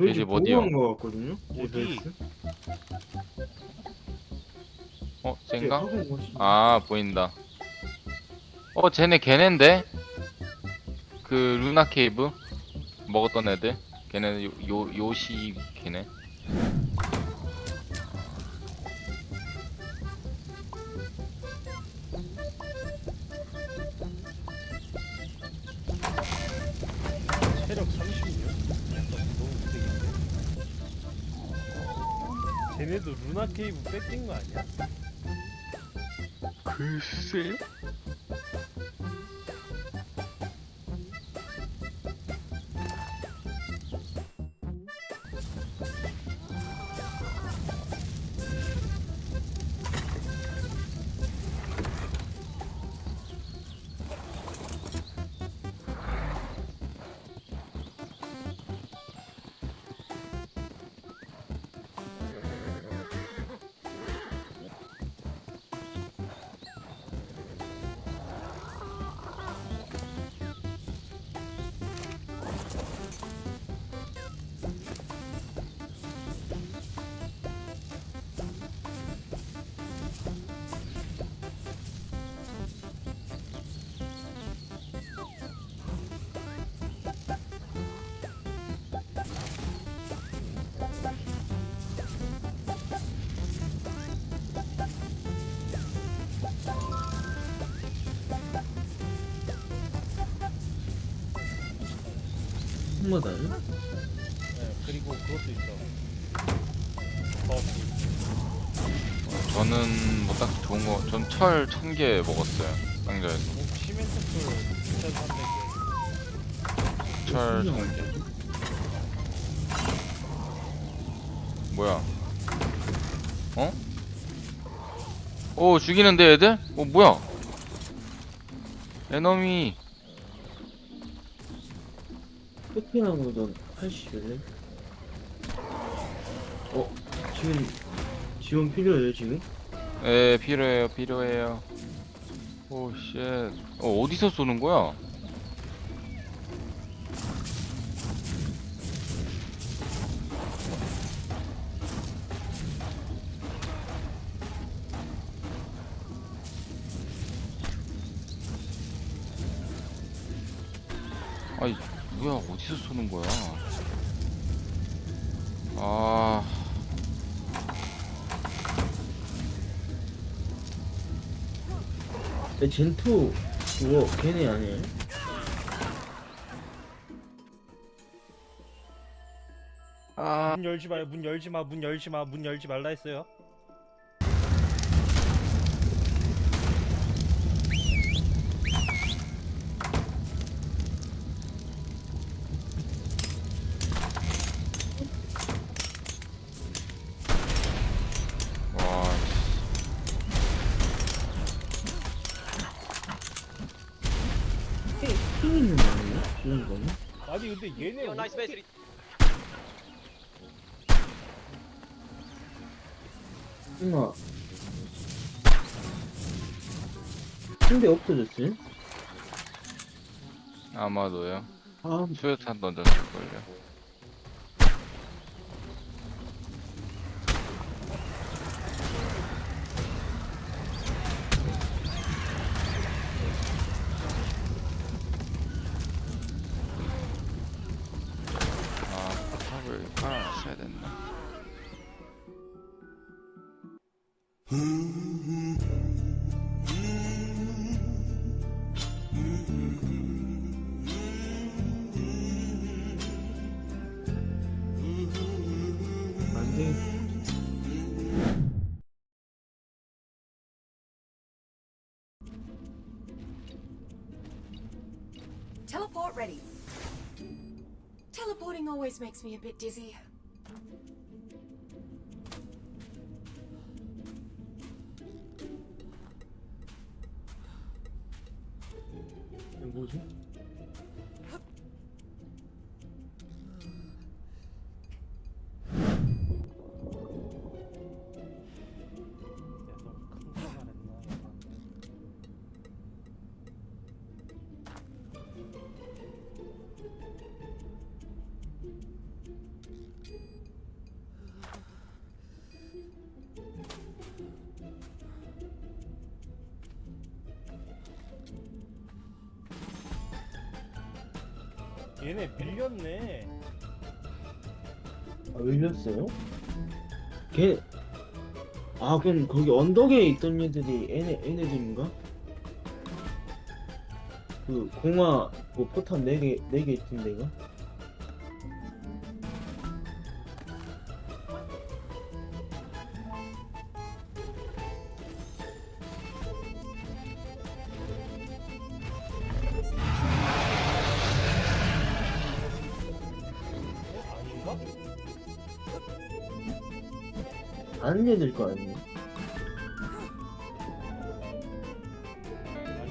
저희 집집 어디요? 보고한 거 같거든요. 어디? 어제 쟤인가? 곳이- 아 보인다 어 쟤네 걔넨데? 그 루나 케이브 먹었던 애들 걔네 요, 요 요시 걔네 쟤네도 루나 케이브 뺏긴 거 아니야? 글쎄 한마다요? 네, 그리고 그것도 있어. 버피. 저는 뭐 딱히 좋은 거 전 철 천 개 먹었어요 상자에서 뭐 시멘트풀 2,300개. 철 천 개 뭐야 어? 오 죽이는데 애들? 어 뭐야 에너미 끝에나무던 80일래? 어? 지금 지원 필요해요 지금? 에 필요해요 필요해요 오쉣 어 어디서 쏘는 거야? 아이 뭐야 어디서 쏘는 거야 아내 젠투 그거 걔네 아니에요? 아, 문 열지 마, 문 열지 마, 문 열지 마, 문 열지 말라 했어요. 아니 근데 얘네 어떻게 핑아 근데 없어졌어요? 아마도요. 아 수류탄 던졌을걸요. 아, 포탑을 깔아놨어야 됐나? 안돼 Teleporting always makes me a bit dizzy. 이 밀렸네. 아, 밀렸어요? 걔, 아, 그럼 거기 언덕에 있던 애들이 얘네, 얘네들인가? 그, 공화, 뭐, 포탄 4개, 4개 있던 데가? 어? 아닌가? 아는 애들 거 아니에요?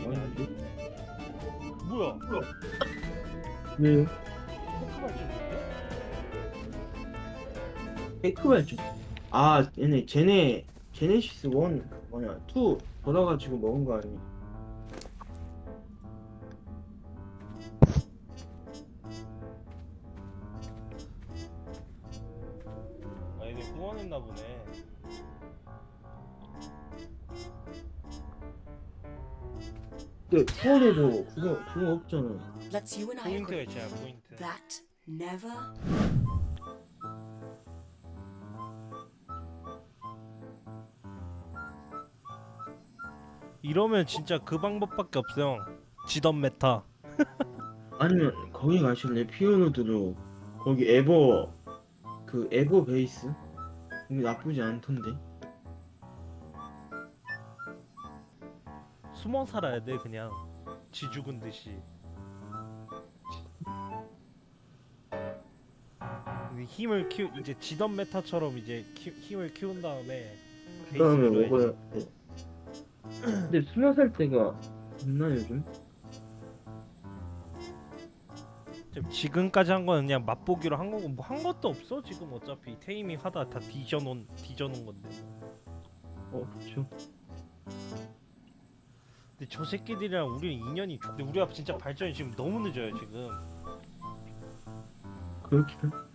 아닌데? 뭐야? 왜요? 포크발 찍는데? 테크발죠. 아, 얘네, 쟤네, 제네시스 1, 뭐냐, 2 돌아가지고 먹은 거 아니야? 후원했나 보네. 근데 투어에도 그거, 그거 없잖아. Let's you and I 포인트가 agree. 있잖아 포인트. That never. 이러면 진짜 그 방법밖에 없어요. 지던 메타. 아니면 거기 가실래? 피오노드로 거기 에버 그 에버 베이스 거기 나쁘지 않던데 숨어 살아야 돼 그냥 지 죽은 듯이. 힘을 키우 이제 지던 메타처럼 이제 키, 힘을 키운 다음에 그다음에 베이스로 먹어야 돼 근데 수면 살 때가 있나 요즘? 지금 지금까지 한 거는 그냥 맛보기로 한 거고 뭐 한 것도 없어 지금 어차피 테이밍 하다 다 뒤져놓은 뒤져놓은 건데. 어 그쵸 근데 저 새끼들이랑 우리는 인연이 좋. 근데 우리가 진짜 발전이 지금 너무 늦어요 지금. 그렇긴 해